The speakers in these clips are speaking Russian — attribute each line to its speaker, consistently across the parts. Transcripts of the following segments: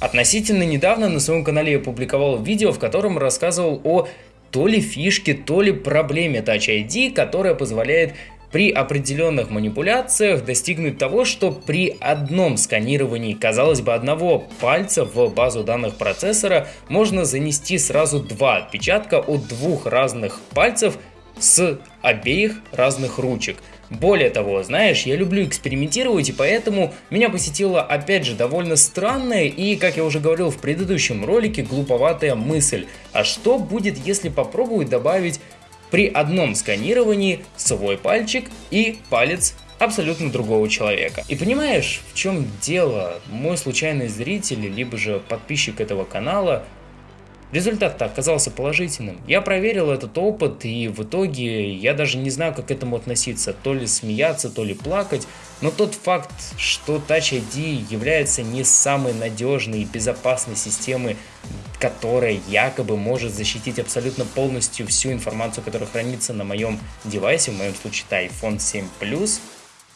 Speaker 1: Относительно недавно на своем канале я публиковал видео, в котором рассказывал о то ли фишке, то ли проблеме Touch ID, которая позволяет при определенных манипуляциях достигнуть того, что при одном сканировании, казалось бы, одного пальца в базу данных процессора можно занести сразу два отпечатка от двух разных пальцев с обеих разных ручек. Более того, знаешь, я люблю экспериментировать, и поэтому меня посетила опять же довольно странная и, как я уже говорил в предыдущем ролике, глуповатая мысль. А что будет, если попробовать добавить при одном сканировании свой пальчик и палец абсолютно другого человека. И понимаешь, в чем дело? Мой случайный зритель, либо же подписчик этого канала Результат-то оказался положительным. Я проверил этот опыт и в итоге я даже не знаю, как к этому относиться. То ли смеяться, то ли плакать. Но тот факт, что Touch ID является не самой надежной и безопасной системой, которая якобы может защитить абсолютно полностью всю информацию, которая хранится на моем девайсе, в моем случае это iPhone 7 Plus,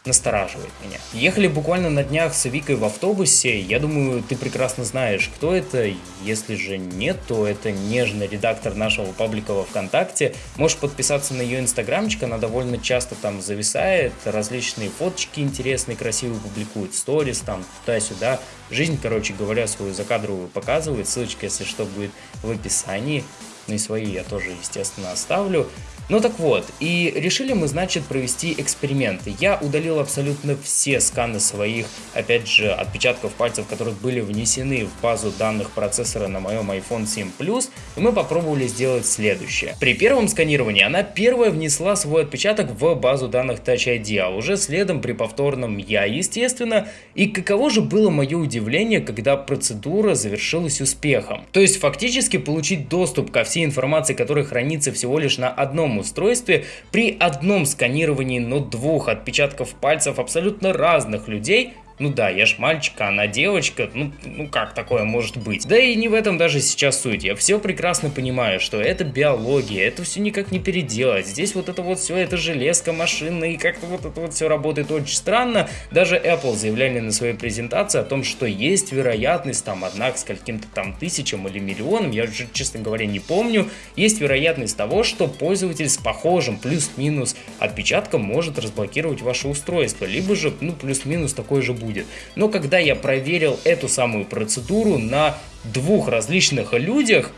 Speaker 1: настораживает меня. Ехали буквально на днях с Викой в автобусе, я думаю, ты прекрасно знаешь, кто это, если же нет, то это нежный редактор нашего паблика во Вконтакте, можешь подписаться на ее инстаграмчик, она довольно часто там зависает, различные фоточки интересные, красивые публикует, сторис там, туда-сюда, жизнь, короче говоря, свою закадровую показывает, ссылочка, если что, будет в описании, ну и свои я тоже, естественно, оставлю. Ну так вот, и решили мы, значит, провести эксперименты. Я удалил абсолютно все сканы своих, опять же, отпечатков пальцев, которые были внесены в базу данных процессора на моем iPhone 7 Plus, и мы попробовали сделать следующее. При первом сканировании она первая внесла свой отпечаток в базу данных Touch ID, а уже следом при повторном я, естественно. И каково же было мое удивление, когда процедура завершилась успехом. То есть фактически получить доступ ко всей информации, которая хранится всего лишь на одном устройстве при одном сканировании, но двух отпечатков пальцев абсолютно разных людей ну да, я ж мальчик, а она девочка, ну, ну как такое может быть? Да и не в этом даже сейчас суть, я все прекрасно понимаю, что это биология, это все никак не переделать, здесь вот это вот все, это железка, машина, и как-то вот это вот все работает очень странно. Даже Apple заявляли на своей презентации о том, что есть вероятность, там, одна к скольким-то там тысячам или миллионам, я уже, честно говоря, не помню, есть вероятность того, что пользователь с похожим плюс-минус отпечатком может разблокировать ваше устройство, либо же, ну, плюс-минус такой же будет будет. Но когда я проверил эту самую процедуру на двух различных людях,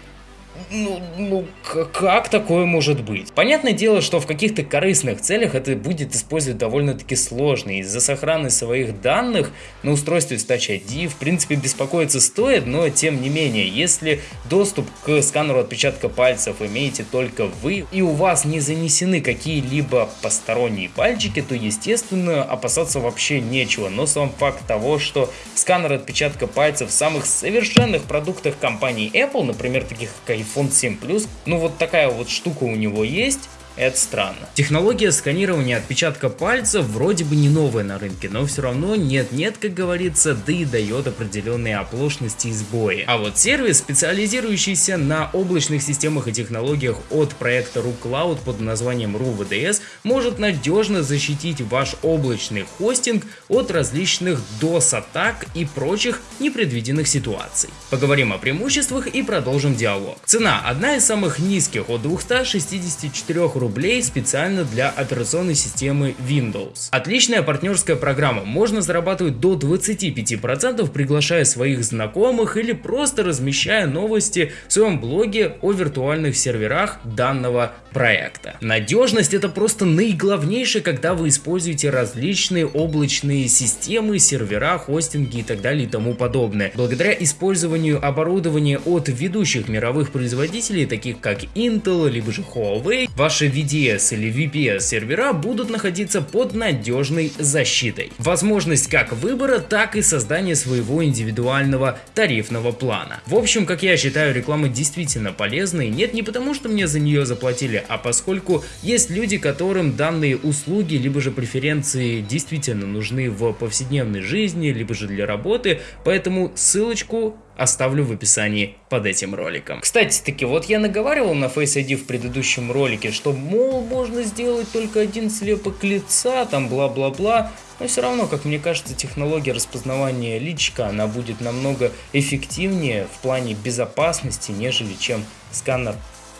Speaker 1: ну, ну как такое может быть? Понятное дело, что в каких-то корыстных целях это будет использовать довольно-таки сложно. Из-за сохранности своих данных на устройстве с Touch ID в принципе беспокоиться стоит, но тем не менее, если доступ к сканеру отпечатка пальцев имеете только вы и у вас не занесены какие-либо посторонние пальчики, то естественно опасаться вообще нечего. Но сам факт того, что сканер отпечатка пальцев в самых совершенных продуктах компании Apple, например, таких как iPhone 7 Plus. Ну вот такая вот штука у него есть. Это странно. Технология сканирования отпечатка пальца вроде бы не новая на рынке, но все равно нет-нет, как говорится, да и дает определенные оплошности и сбои. А вот сервис, специализирующийся на облачных системах и технологиях от проекта RuCloud под названием RuVDS, может надежно защитить ваш облачный хостинг от различных DOS-атак и прочих непредвиденных ситуаций. Поговорим о преимуществах и продолжим диалог. Цена одна из самых низких от 264 рублей рублей специально для операционной системы Windows. Отличная партнерская программа, можно зарабатывать до 25%, приглашая своих знакомых или просто размещая новости в своем блоге о виртуальных серверах данного проекта. Надежность это просто наиглавнейшее, когда вы используете различные облачные системы, сервера, хостинги и так далее и тому подобное. Благодаря использованию оборудования от ведущих мировых производителей, таких как Intel, либо же Huawei, ваши VDS или VPS сервера будут находиться под надежной защитой. Возможность как выбора, так и создания своего индивидуального тарифного плана. В общем, как я считаю, реклама действительно полезной. Нет не потому, что мне за нее заплатили, а поскольку есть люди, которым данные услуги, либо же преференции действительно нужны в повседневной жизни, либо же для работы, поэтому ссылочку оставлю в описании под этим роликом. Кстати, таки, вот я наговаривал на Face ID в предыдущем ролике, что, мол, можно сделать только один слепок лица, там бла-бла-бла, но все равно, как мне кажется, технология распознавания личка, она будет намного эффективнее в плане безопасности, нежели чем сканер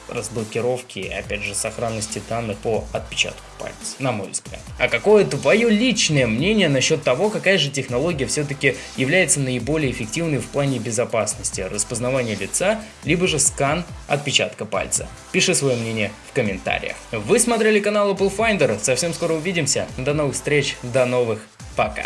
Speaker 1: разблокировки и опять же сохранности данных по отпечатку пальца, на мой взгляд. А какое твое личное мнение насчет того, какая же технология все-таки является наиболее эффективной в плане безопасности, распознавания лица, либо же скан отпечатка пальца? Пиши свое мнение в комментариях. Вы смотрели канал Apple Finder, совсем скоро увидимся, до новых встреч, до новых, пока.